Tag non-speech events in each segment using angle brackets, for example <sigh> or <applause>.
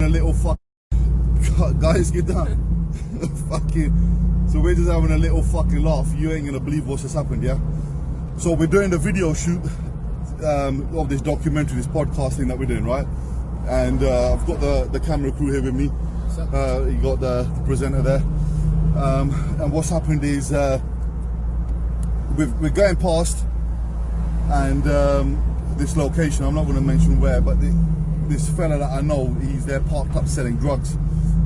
a little fuck. <laughs> Guys, get down. <laughs> fucking. So we're just having a little fucking laugh. You ain't gonna believe what's just happened, yeah? So we're doing the video shoot um, of this documentary, this podcast thing that we're doing, right? And uh, I've got the, the camera crew here with me. Uh, you got the presenter there. Um, and what's happened is uh, we're, we're going past and um, this location, I'm not going to mention where, but the, this fella that I know, he's there parked up selling drugs.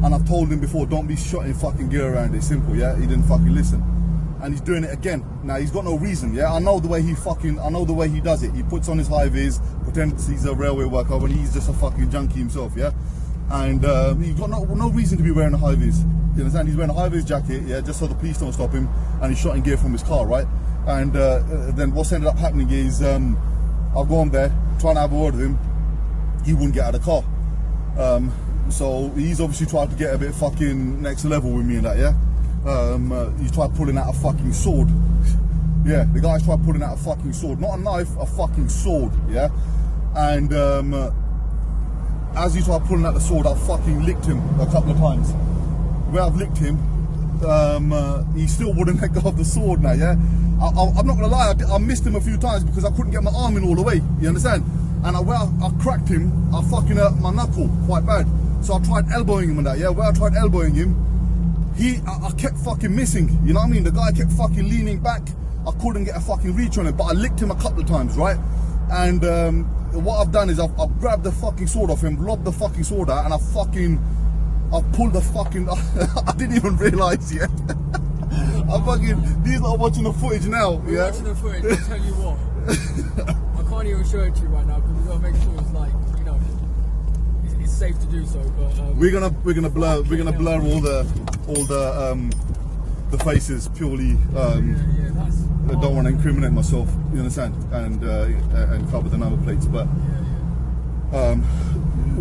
And I've told him before, don't be shotting fucking gear around. It's simple, yeah? He didn't fucking listen. And he's doing it again. Now, he's got no reason, yeah? I know the way he fucking, I know the way he does it. He puts on his high vis, pretends he's a railway worker when he's just a fucking junkie himself, yeah? And uh, he's got no, no reason to be wearing a high vis. You understand? He's wearing a high vis jacket, yeah, just so the police don't stop him. And he's shotting gear from his car, right? And uh, then what's ended up happening is um, I've gone there, trying to have a word with him. He wouldn't get out of the car. Um, so he's obviously tried to get a bit fucking next level with me and that, yeah? Um, uh, he tried pulling out a fucking sword. yeah, the guy's tried pulling out a fucking sword. Not a knife, a fucking sword, yeah? And um, uh, as he tried pulling out the sword, I fucking licked him a couple of times. Where I've licked him, um, uh, he still wouldn't <laughs> let go of the sword now, yeah? I, am not gonna lie, I, I, missed him a few times because I couldn't get my arm in all the way, you understand? And I, where I, I cracked him, I fucking hurt my knuckle quite bad. So I tried elbowing him and that, yeah? Where I tried elbowing him, he, I, I, kept fucking missing, you know what I mean? The guy kept fucking leaning back. I couldn't get a fucking reach on him, but I licked him a couple of times, right? And um, what I've done is I've, I've, grabbed the fucking sword off him, lobbed the fucking sword out, and I fucking, I've pulled the fucking, <laughs> I didn't even realise yet. <laughs> I'm fucking, these are watching the footage now, We're yeah? watching the footage, I'll tell you what. <laughs> Can't even show it to you right now because we've got to make sure it's like, you know, it's, it's safe to do so, but... Um, we're gonna, we're gonna blur, we're gonna blur all the, all the, um, the faces purely, um, yeah, yeah, that's... I don't want to incriminate myself, you understand, and uh, and cover the number plates. But um,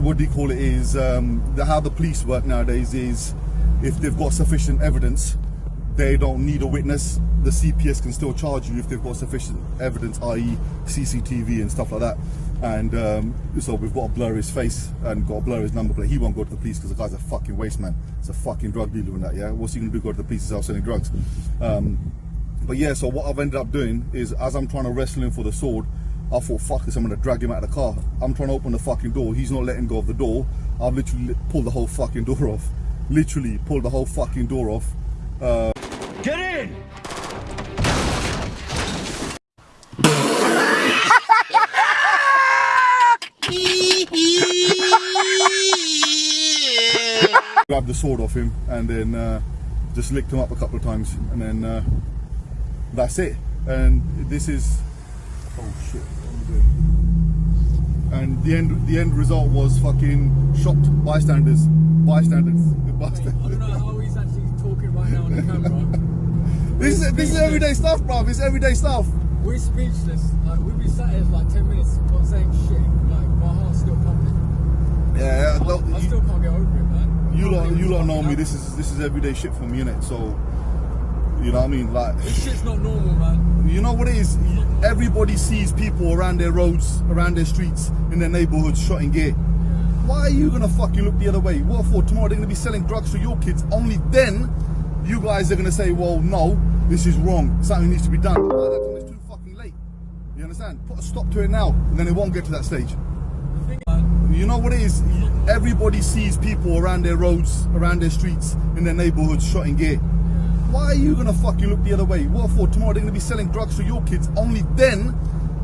what do you call it? Is um, the, how the police work nowadays is if they've got sufficient evidence, they don't need a witness. The CPS can still charge you if they've got sufficient evidence, i.e., CCTV and stuff like that. And um, so we've got to blur his face and got to blur his number plate. He won't go to the police because the guy's a fucking waste man. It's a fucking drug dealer and that. Yeah, what's he gonna do? Go to the police? He's out selling drugs. Um, but yeah, so what I've ended up doing is as I'm trying to wrestle him for the sword, I thought, fuck this, I'm gonna drag him out of the car. I'm trying to open the fucking door. He's not letting go of the door. I've literally pulled the whole fucking <laughs> door off. Literally pulled the whole fucking door off. Uh, Get in! grabbed the sword off him and then uh, just licked him up a couple of times and then uh, that's it. And this is oh shit. And the end the end result was fucking shocked bystanders. Bystanders. I don't know how he's actually talking right now on the camera. This is this is everyday stuff, bruv. It's everyday stuff. We're speechless. Like, we've been sat here for like 10 minutes not saying shit. Like, my heart's still pumping. Yeah, I, well, I you, still can't get over it, man. you lot you lot know me. This is this is everyday shit for me, innit? So you know what I mean? Like This shit's not normal, man. You know what it is? Everybody sees people around their roads, around their streets, in their neighborhoods shotting gear. Why are you gonna fucking look the other way? What for? Tomorrow they're gonna be selling drugs to your kids. Only then you guys are gonna say, well, no, this is wrong. Something needs to be done. It's too fucking late. You understand? Put a stop to it now, and then it won't get to that stage. You know what it is? Everybody sees people around their roads, around their streets, in their neighborhoods shotting gear. Why are you gonna fucking look the other way? What for? Tomorrow they're gonna be selling drugs to your kids. Only then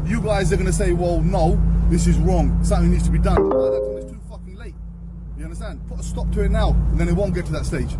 you guys are gonna say, well, no, this is wrong. Something needs to be done. It's too fucking late. You understand? Put a stop to it now, and then it won't get to that stage.